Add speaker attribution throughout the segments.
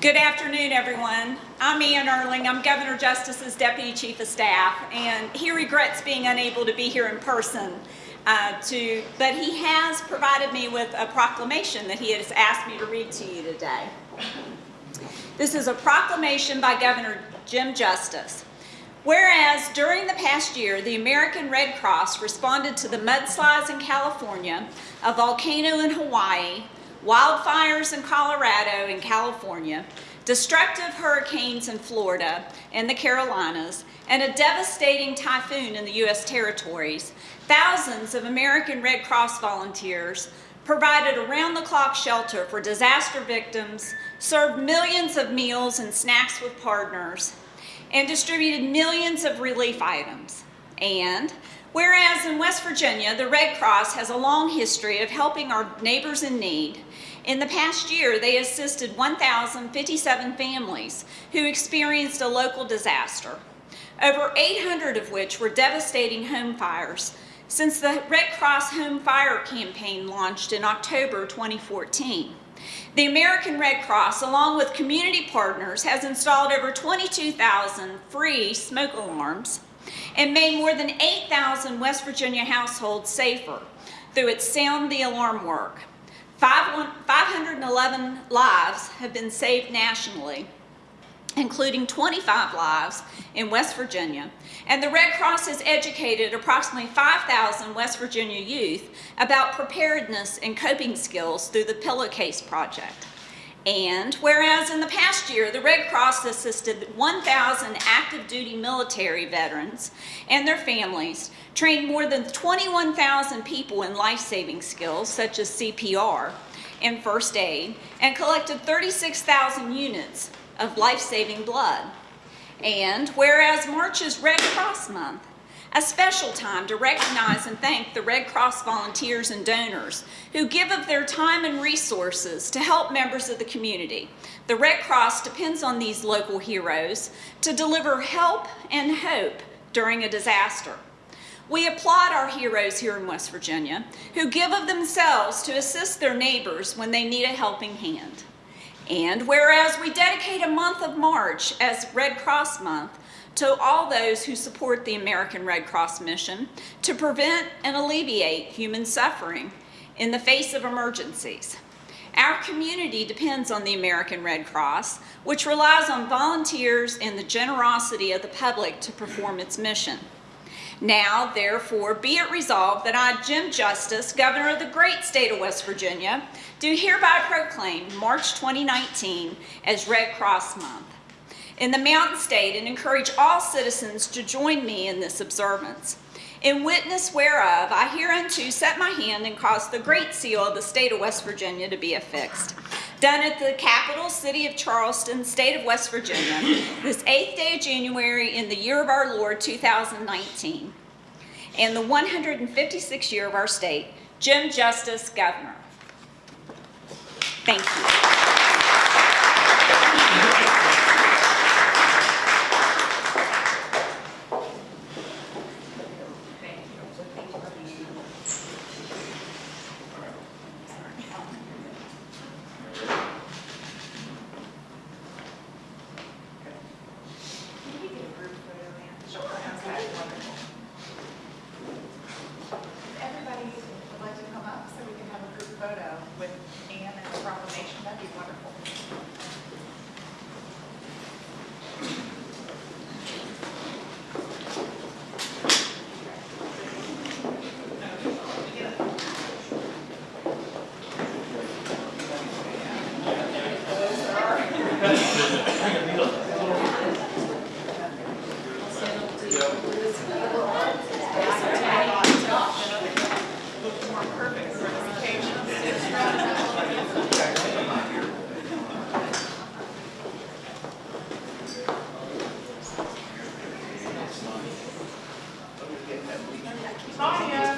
Speaker 1: Good afternoon, everyone. I'm Ann Urling. I'm Governor Justice's Deputy Chief of Staff, and he regrets being unable to be here in person. Uh, to, but he has provided me with a proclamation that he has asked me to read to you today. This is a proclamation by Governor Jim Justice. Whereas during the past year, the American Red Cross responded to the mudslides in California, a volcano in Hawaii, wildfires in Colorado and California, destructive hurricanes in Florida and the Carolinas, and a devastating typhoon in the U.S. territories, thousands of American Red Cross volunteers provided around-the-clock shelter for disaster victims, served millions of meals and snacks with partners, and distributed millions of relief items. And whereas in West Virginia, the Red Cross has a long history of helping our neighbors in need, in the past year, they assisted 1,057 families who experienced a local disaster, over 800 of which were devastating home fires since the Red Cross Home Fire Campaign launched in October 2014. The American Red Cross, along with community partners, has installed over 22,000 free smoke alarms and made more than 8,000 West Virginia households safer through its Sound the Alarm work. 511 lives have been saved nationally, including 25 lives in West Virginia, and the Red Cross has educated approximately 5,000 West Virginia youth about preparedness and coping skills through the Pillowcase Project. And whereas in the past year, the Red Cross assisted 1,000 active duty military veterans and their families, trained more than 21,000 people in life-saving skills such as CPR and first aid, and collected 36,000 units of life-saving blood. And whereas March is Red Cross Month, a special time to recognize and thank the Red Cross volunteers and donors who give of their time and resources to help members of the community. The Red Cross depends on these local heroes to deliver help and hope during a disaster. We applaud our heroes here in West Virginia who give of themselves to assist their neighbors when they need a helping hand. And whereas we dedicate a month of March as Red Cross Month to all those who support the American Red Cross mission to prevent and alleviate human suffering in the face of emergencies. Our community depends on the American Red Cross, which relies on volunteers and the generosity of the public to perform its mission. Now, therefore, be it resolved that I, Jim Justice, Governor of the great state of West Virginia, do hereby proclaim March 2019 as Red Cross Month in the Mountain State and encourage all citizens to join me in this observance. In witness whereof, I hereunto set my hand and cause the great seal of the state of West Virginia to be affixed. Done at the capital city of Charleston, state of West Virginia, this 8th day of January in the year of our Lord 2019, and the 156th year of our state, Jim Justice, Governor.
Speaker 2: Everybody would like to come up so we can have a group photo with Anne and the proclamation, that'd be wonderful.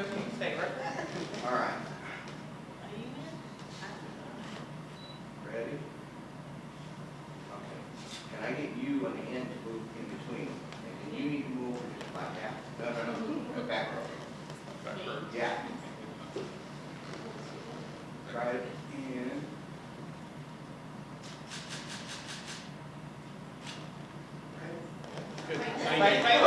Speaker 3: No, you can stay right there.
Speaker 2: All right. Ready? Okay. Can I get you on the end to move in between? And then you need to move just like that. No, no, no, go back row. Yeah. Try it again.
Speaker 3: Wait, wait, wait,